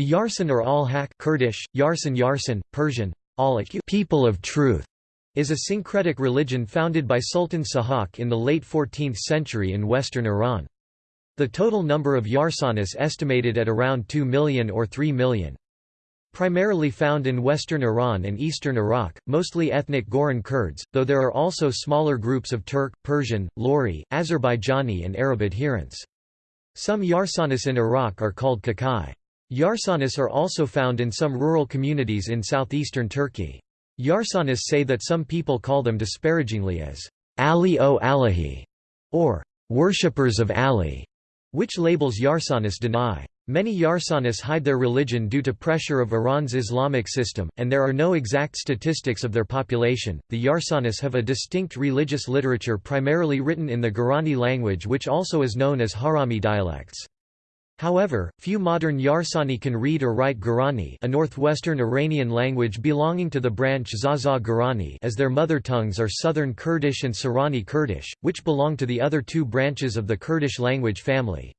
The Yarsan or al-Haq Kurdish, Yarsan Yarsan, Persian, al people of truth, is a syncretic religion founded by Sultan Sahak in the late 14th century in western Iran. The total number of Yarsanis estimated at around 2 million or 3 million. Primarily found in western Iran and eastern Iraq, mostly ethnic Goran Kurds, though there are also smaller groups of Turk, Persian, Lori, Azerbaijani and Arab adherents. Some Yarsanis in Iraq are called Kakai. Yarsanis are also found in some rural communities in southeastern Turkey. Yarsanis say that some people call them disparagingly as Ali o Alahi, or worshippers of Ali, which labels Yarsanis deny. Many Yarsanis hide their religion due to pressure of Iran's Islamic system, and there are no exact statistics of their population. The Yarsanis have a distinct religious literature primarily written in the Gorani language, which also is known as Harami dialects. However, few modern Yarsani can read or write Gorani a northwestern Iranian language belonging to the branch Zaza Gorani as their mother tongues are Southern Kurdish and Sorani Kurdish, which belong to the other two branches of the Kurdish language family.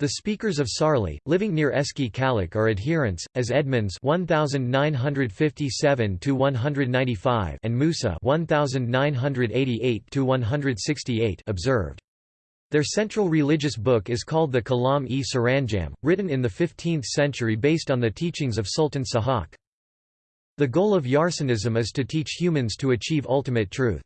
The speakers of Sarli, living near Eski Kalak are adherents, as Edmonds 1957 and Musa 1988 observed. Their central religious book is called the Kalam-e Saranjam, written in the 15th century based on the teachings of Sultan Sahak. The goal of Yarsanism is to teach humans to achieve ultimate truth.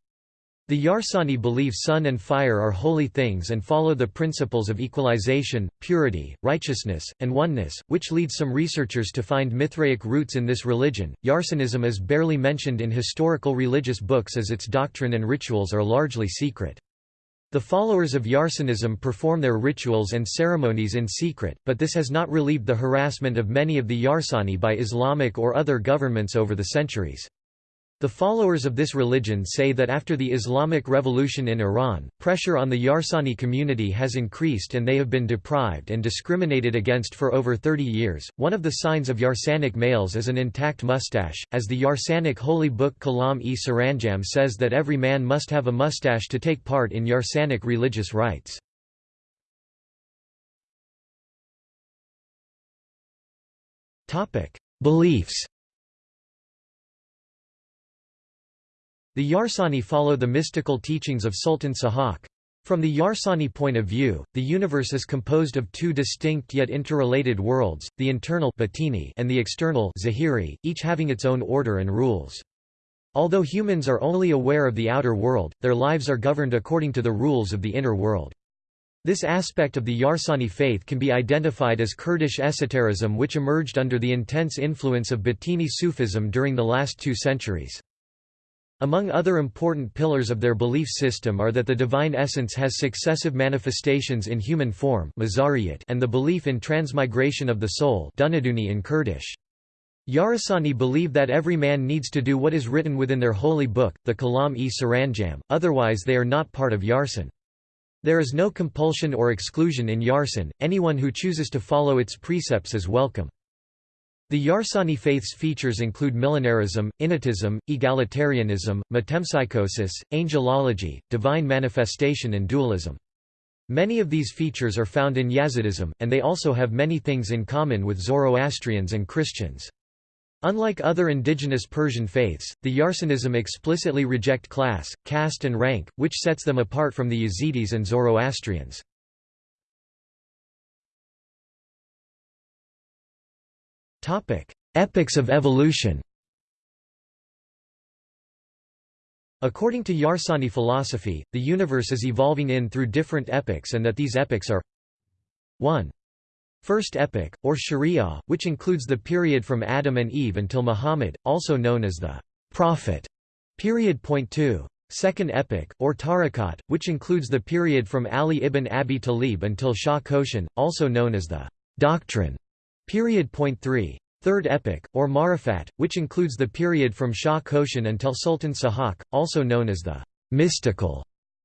The Yarsani believe sun and fire are holy things and follow the principles of equalization, purity, righteousness, and oneness, which leads some researchers to find Mithraic roots in this religion. Yarsanism is barely mentioned in historical religious books as its doctrine and rituals are largely secret. The followers of Yarsanism perform their rituals and ceremonies in secret, but this has not relieved the harassment of many of the Yarsani by Islamic or other governments over the centuries. The followers of this religion say that after the Islamic Revolution in Iran, pressure on the Yarsani community has increased and they have been deprived and discriminated against for over 30 years. One of the signs of Yarsanic males is an intact mustache, as the Yarsanic holy book Kalam-e Saranjam says that every man must have a mustache to take part in Yarsanic religious rites. Beliefs The Yarsani follow the mystical teachings of Sultan Sahak. From the Yarsani point of view, the universe is composed of two distinct yet interrelated worlds, the internal Batini and the external zahiri, each having its own order and rules. Although humans are only aware of the outer world, their lives are governed according to the rules of the inner world. This aspect of the Yarsani faith can be identified as Kurdish esotericism which emerged under the intense influence of Batini Sufism during the last two centuries. Among other important pillars of their belief system are that the divine essence has successive manifestations in human form and the belief in transmigration of the soul in Kurdish. Yarasani believe that every man needs to do what is written within their holy book, the Kalam-e Saranjam, otherwise they are not part of Yarsan. There is no compulsion or exclusion in Yarsan, anyone who chooses to follow its precepts is welcome. The Yarsani faith's features include millenarism, innatism, egalitarianism, metempsychosis, angelology, divine manifestation and dualism. Many of these features are found in Yazidism, and they also have many things in common with Zoroastrians and Christians. Unlike other indigenous Persian faiths, the Yarsanism explicitly reject class, caste and rank, which sets them apart from the Yazidis and Zoroastrians. Epochs of evolution According to Yarsani philosophy, the universe is evolving in through different epochs and that these epochs are 1. First epoch, or Sharia, which includes the period from Adam and Eve until Muhammad, also known as the Prophet period. Point 2. Second epoch, or Tariqat, which includes the period from Ali ibn Abi Talib until Shah Koshan, also known as the Doctrine Period point 3. Third epoch, or Marifat, which includes the period from Shah Koshan until Sultan Sahak, also known as the mystical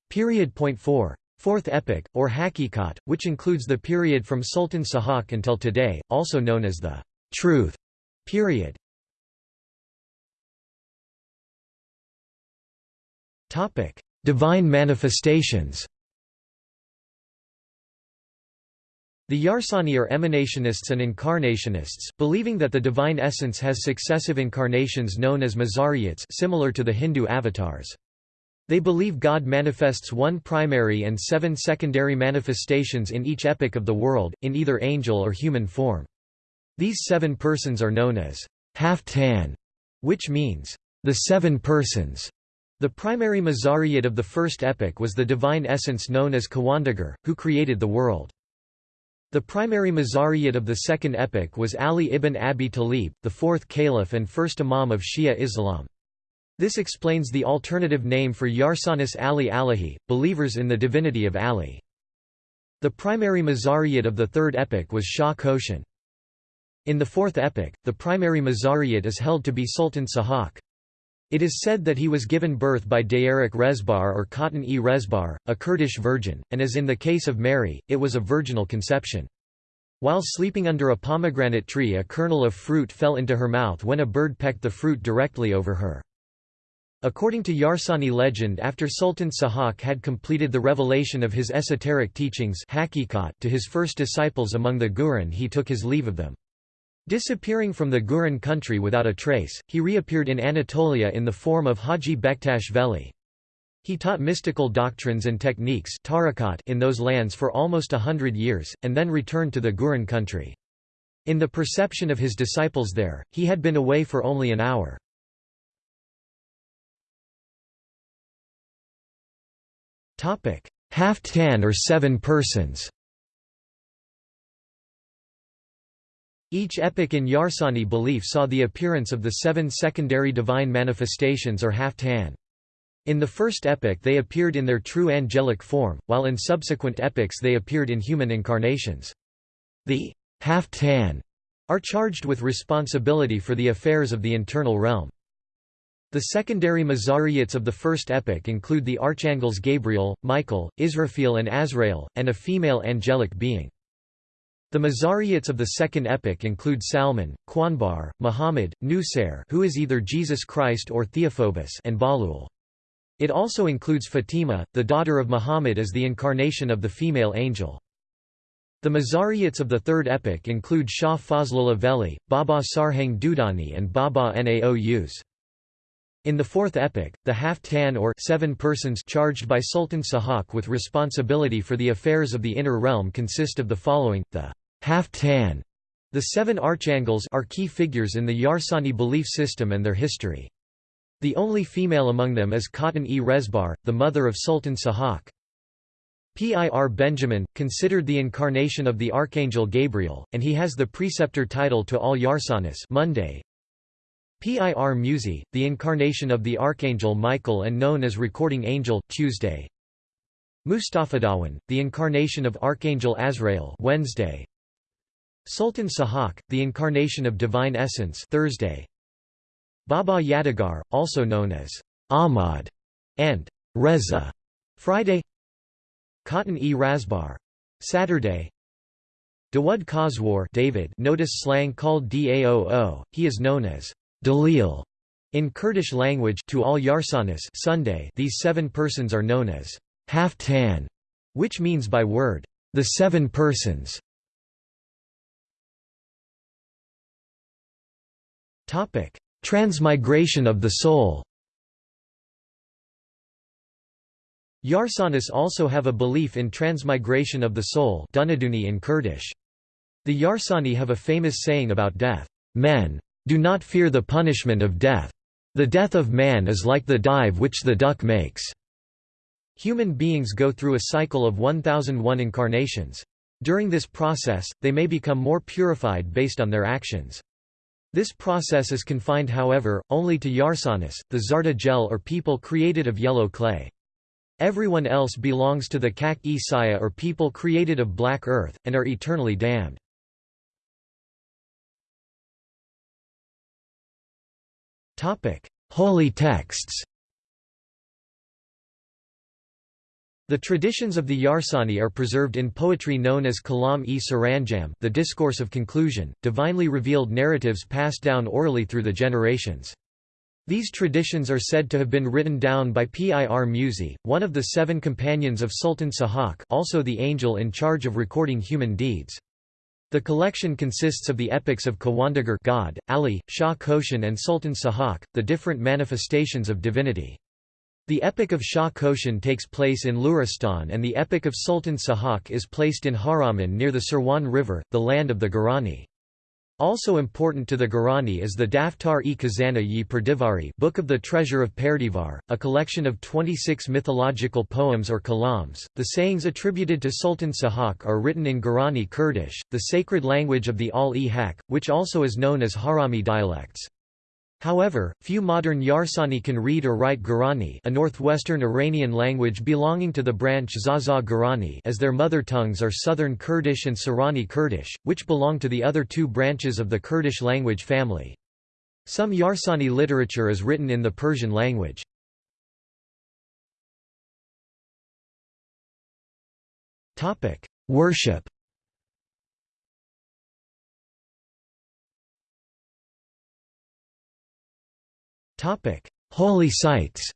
period point 4. Fourth epoch, or Hakikat, which includes the period from Sultan Sahak until today, also known as the truth period. Divine manifestations The Yarsani are emanationists and incarnationists, believing that the divine essence has successive incarnations known as Mazariyats similar to the Hindu avatars. They believe God manifests one primary and seven secondary manifestations in each epoch of the world, in either angel or human form. These seven persons are known as Haftan, which means the seven persons. The primary Mazariyat of the first epoch was the divine essence known as Kawandagar, who created the world. The primary Mazariyat of the second epoch was Ali ibn Abi Talib, the fourth caliph and first imam of Shia Islam. This explains the alternative name for Yarsanis Ali Alahi, believers in the divinity of Ali. The primary Mazariyat of the third epoch was Shah Koshan. In the fourth epoch, the primary Mazariyat is held to be Sultan Sahak. It is said that he was given birth by Dayarik Rezbar or Cotton e Rezbar, a Kurdish virgin, and as in the case of Mary, it was a virginal conception. While sleeping under a pomegranate tree a kernel of fruit fell into her mouth when a bird pecked the fruit directly over her. According to Yarsani legend after Sultan Sahak had completed the revelation of his esoteric teachings to his first disciples among the Guran he took his leave of them. Disappearing from the Guran country without a trace, he reappeared in Anatolia in the form of Haji Bektash Veli. He taught mystical doctrines and techniques in those lands for almost a hundred years, and then returned to the Guran country. In the perception of his disciples there, he had been away for only an hour. Haftan or seven persons Each epoch in Yarsani belief saw the appearance of the seven secondary divine manifestations or Haftan. In the first epoch they appeared in their true angelic form, while in subsequent epochs they appeared in human incarnations. The Haftan are charged with responsibility for the affairs of the internal realm. The secondary Mazariyats of the first epoch include the archangels Gabriel, Michael, Israfil and Azrael, and a female angelic being. The Mazariyats of the second epoch include Salman, Qanbar, Muhammad, Nusair who is either Jesus Christ or Theophobus and Balul. It also includes Fatima, the daughter of Muhammad as the incarnation of the female angel. The Mazariyats of the third epoch include Shah Fazlullah Veli, Baba Sarhang Dudani and Baba Naous. In the fourth epoch, the Haftan or seven persons charged by Sultan Sahak with responsibility for the affairs of the inner realm consist of the following, the Haftan, the seven archangels are key figures in the Yarsani belief system and their history. The only female among them is Cotton e Rezbar, the mother of Sultan Sahak. Pir Benjamin, considered the incarnation of the Archangel Gabriel, and he has the preceptor title to all Yarsanis Monday, Pir Musi, the incarnation of the Archangel Michael and known as Recording Angel, Tuesday. Mustafadawan, the incarnation of Archangel Azrael Wednesday. Sultan Sahak, the incarnation of Divine Essence Thursday. Baba Yadigar, also known as Ahmad and Reza Friday. Cotton e Razbar Saturday. Dawud Khoswar David notice slang called Daoo, he is known as Dalil in Kurdish language to all Yarsanis Sunday these seven persons are known as Haftan, which means by word, the seven persons. Transmigration of the soul. Yarsanis also have a belief in transmigration of the soul in Kurdish. The Yarsani have a famous saying about death, men do not fear the punishment of death. The death of man is like the dive which the duck makes. Human beings go through a cycle of 1001 incarnations. During this process, they may become more purified based on their actions. This process is confined however, only to Yarsanis, the Zarda gel or people created of yellow clay. Everyone else belongs to the Kak-e Saya or people created of black earth, and are eternally damned. Holy texts The traditions of the Yarsani are preserved in poetry known as Kalam-e Saranjam the discourse of conclusion, divinely revealed narratives passed down orally through the generations. These traditions are said to have been written down by Pir Musi, one of the seven companions of Sultan Sahak also the angel in charge of recording human deeds. The collection consists of the epics of Kawandagar God, Ali, Shah Koshan and Sultan Sahak, the different manifestations of divinity. The epic of Shah Koshan takes place in Luristan and the epic of Sultan Sahak is placed in Haraman near the Sirwan River, the land of the Garani. Also important to the Garani is the Daftar-e Khazana yi Perdivari Book of the Treasure of Perdivar, a collection of 26 mythological poems or kalams. The sayings attributed to Sultan Sahak are written in Garani Kurdish, the sacred language of the Al-e-Haq, which also is known as Harami dialects. However, few modern Yarsani can read or write Gurani a northwestern Iranian language belonging to the branch Zaza Gurani as their mother tongues are Southern Kurdish and Sorani Kurdish, which belong to the other two branches of the Kurdish language family. Some Yarsani literature is written in the Persian language. Worship Holy sites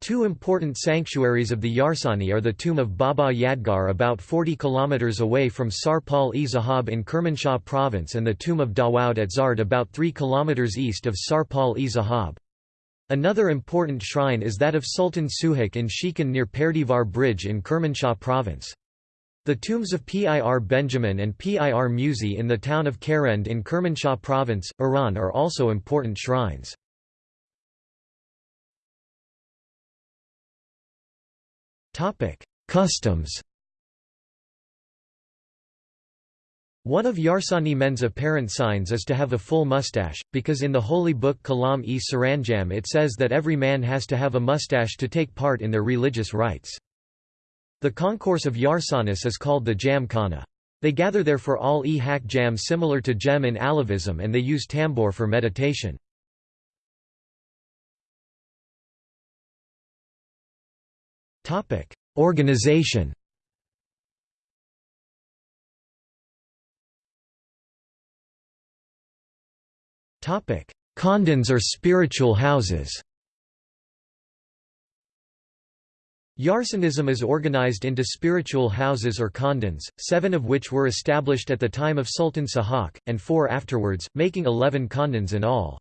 Two important sanctuaries of the Yarsani are the tomb of Baba Yadgar about 40 km away from Sarpal-e-Zahab in Kermanshah province and the tomb of Dawoud at Zard about 3 km east of Sarpal-e-Zahab. Another important shrine is that of Sultan Suhak in Shikan near Perdivar Bridge in Kermanshah province. The tombs of Pir Benjamin and Pir Musi in the town of Karend in Kermanshah province, Iran are also important shrines. Customs One of Yarsani men's apparent signs is to have a full mustache, because in the holy book Kalam-e Saranjam it says that every man has to have a mustache to take part in their religious rites. The concourse of Yarsanis is called the Jam Khana. They gather there for all e hak jam similar to Jem in Alevism and they use tambour for meditation. Organization Khandans or spiritual houses Yarsanism is organized into spiritual houses or khandans, seven of which were established at the time of Sultan Sahak, and four afterwards, making eleven khandans in all.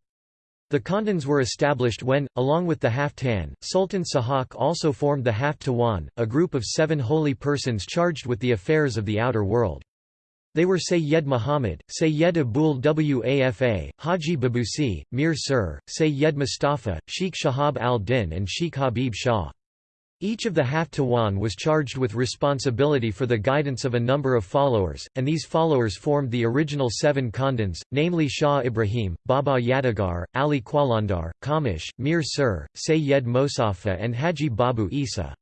The khandans were established when, along with the Haftan, Sultan Sahak also formed the Haftawan, a group of seven holy persons charged with the affairs of the outer world. They were Sayyed Muhammad, Sayyed Abul Wafa, Haji Babusi, Mir Sir, Sayyed Mustafa, Sheikh Shahab al-Din and Sheikh Habib Shah. Each of the Haftawan was charged with responsibility for the guidance of a number of followers, and these followers formed the original seven Khandans, namely Shah Ibrahim, Baba Yadagar, Ali Qalandar, Kamish, Mir Sir, Sayyed Mosafa and Haji Babu Isa.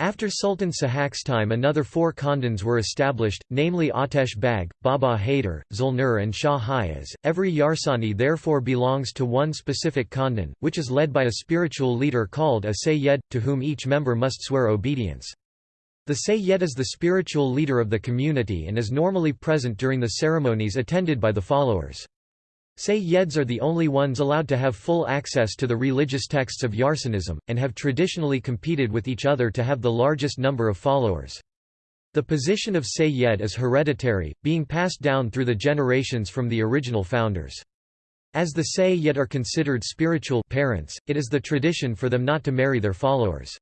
After Sultan Sahak's time another four khandans were established, namely Atesh Bag, Baba Haider, Zulnur and Shah Hayaz. Every Yarsani therefore belongs to one specific khandan, which is led by a spiritual leader called a Sayyed, to whom each member must swear obedience. The Sayyed is the spiritual leader of the community and is normally present during the ceremonies attended by the followers. Sayyids are the only ones allowed to have full access to the religious texts of Yarsanism, and have traditionally competed with each other to have the largest number of followers. The position of Sayyid is hereditary, being passed down through the generations from the original founders. As the Sayyid are considered spiritual parents, it is the tradition for them not to marry their followers.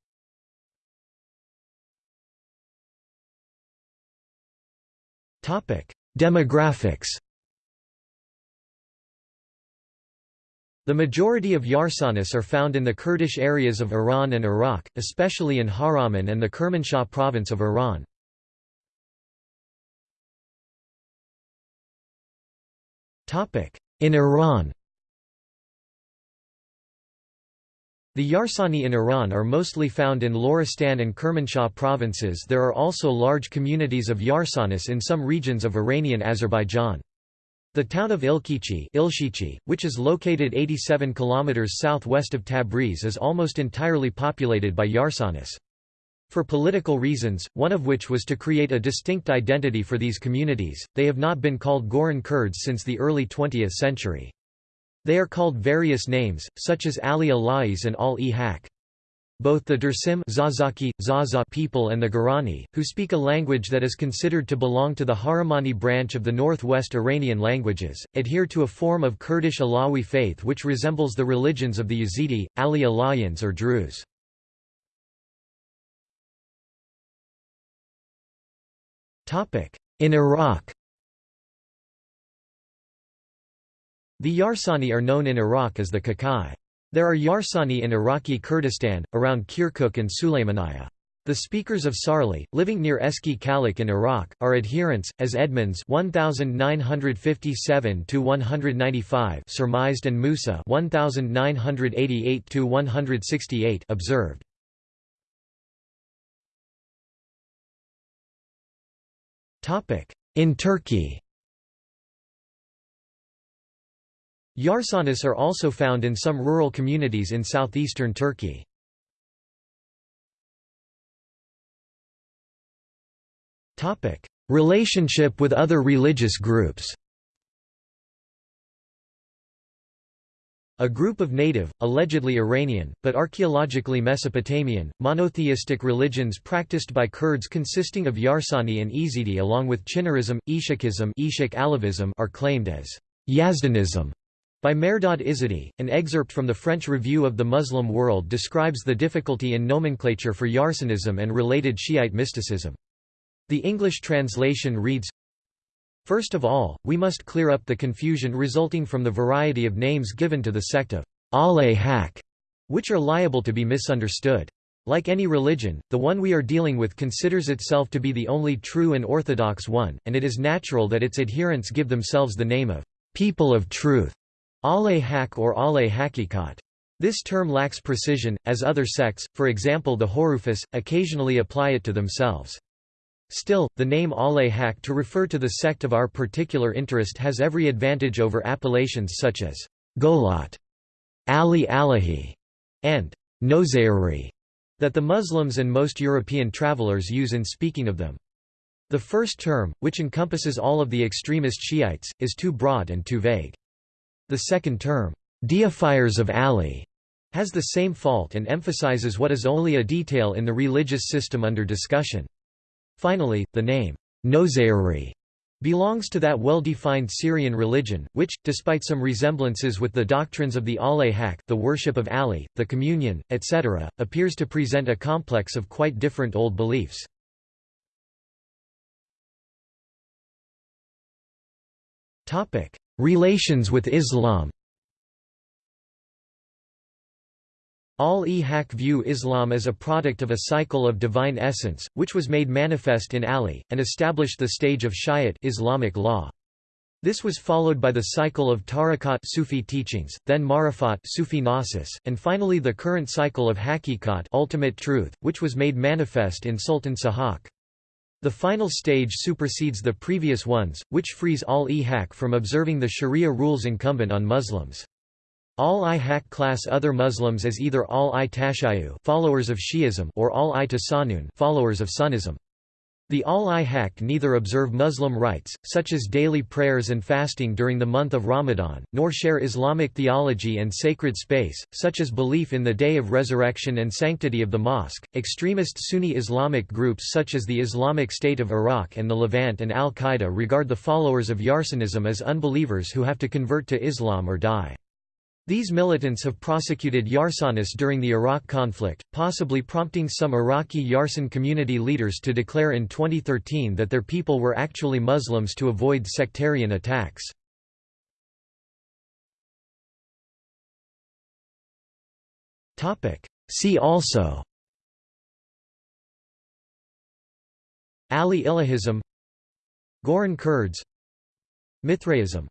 Demographics The majority of Yarsanis are found in the Kurdish areas of Iran and Iraq, especially in Haraman and the Kermanshah province of Iran. In Iran The Yarsani in Iran are mostly found in Loristan and Kermanshah provinces there are also large communities of Yarsanis in some regions of Iranian Azerbaijan. The town of Ilkichi, which is located 87 km southwest of Tabriz is almost entirely populated by Yarsanis. For political reasons, one of which was to create a distinct identity for these communities, they have not been called Goran Kurds since the early 20th century. They are called various names, such as Ali Alais and Al-e-Haq. Both the Dersim Zazaki, Zaza people and the Gorani, who speak a language that is considered to belong to the Haramani branch of the northwest Iranian languages, adhere to a form of Kurdish Alawi faith which resembles the religions of the Yazidi, Ali Alayans or Druze. In Iraq The Yarsani are known in Iraq as the Kakai. There are Yarsani in Iraqi Kurdistan, around Kirkuk and Sulaymaniyah. The speakers of Sarli, living near Eski Kalik in Iraq, are adherents, as Edmonds 1957-195 surmised and Musa 1988-168 observed. In Turkey Yarsanis are also found in some rural communities in southeastern Turkey. Relationship with other religious groups A group of native, allegedly Iranian, but archaeologically Mesopotamian, monotheistic religions practiced by Kurds consisting of Yarsani and Ezidi along with Chinnarism, Ishakism are claimed as Yazdanism by Mehrdad Izadi, an excerpt from the French Review of the Muslim World describes the difficulty in nomenclature for Yarsanism and related Shiite mysticism. The English translation reads, First of all, we must clear up the confusion resulting from the variety of names given to the sect of al-Haq, which are liable to be misunderstood. Like any religion, the one we are dealing with considers itself to be the only true and orthodox one, and it is natural that its adherents give themselves the name of people of truth, al-Haq or al-Haqiqat. This term lacks precision, as other sects, for example the Horufis, occasionally apply it to themselves. Still, the name al-Haq to refer to the sect of our particular interest has every advantage over appellations such as Golat, Ali Alahi, and Nozairi that the Muslims and most European travelers use in speaking of them. The first term, which encompasses all of the extremist Shiites, is too broad and too vague. The second term, deifiers of Ali, has the same fault and emphasizes what is only a detail in the religious system under discussion. Finally, the name, Nozayri, belongs to that well-defined Syrian religion, which, despite some resemblances with the doctrines of the al-Haq the worship of Ali, the communion, etc., appears to present a complex of quite different old beliefs. Relations with Islam Al-e-Haq view Islam as a product of a cycle of divine essence, which was made manifest in Ali, and established the stage of Shiite Islamic law. This was followed by the cycle of Tariqat Sufi teachings, then Marifat Sufi Gnosis, and finally the current cycle of Haqiqat ultimate truth, which was made manifest in Sultan Sahak. The final stage supersedes the previous ones, which frees al-e-Haq from observing the sharia rules incumbent on Muslims. Al-i-Haq class other Muslims as either all i-tashayu followers of Shi'ism or all i-tasanun followers of Sunnism. The al-i-Haq neither observe Muslim rites, such as daily prayers and fasting during the month of Ramadan, nor share Islamic theology and sacred space, such as belief in the Day of Resurrection and sanctity of the mosque. Extremist Sunni Islamic groups such as the Islamic State of Iraq and the Levant and al-Qaeda regard the followers of Yarsanism as unbelievers who have to convert to Islam or die. These militants have prosecuted Yarsanis during the Iraq conflict, possibly prompting some Iraqi Yarsan community leaders to declare in 2013 that their people were actually Muslims to avoid sectarian attacks. See also Ali Ilahism Goran Kurds Mithraism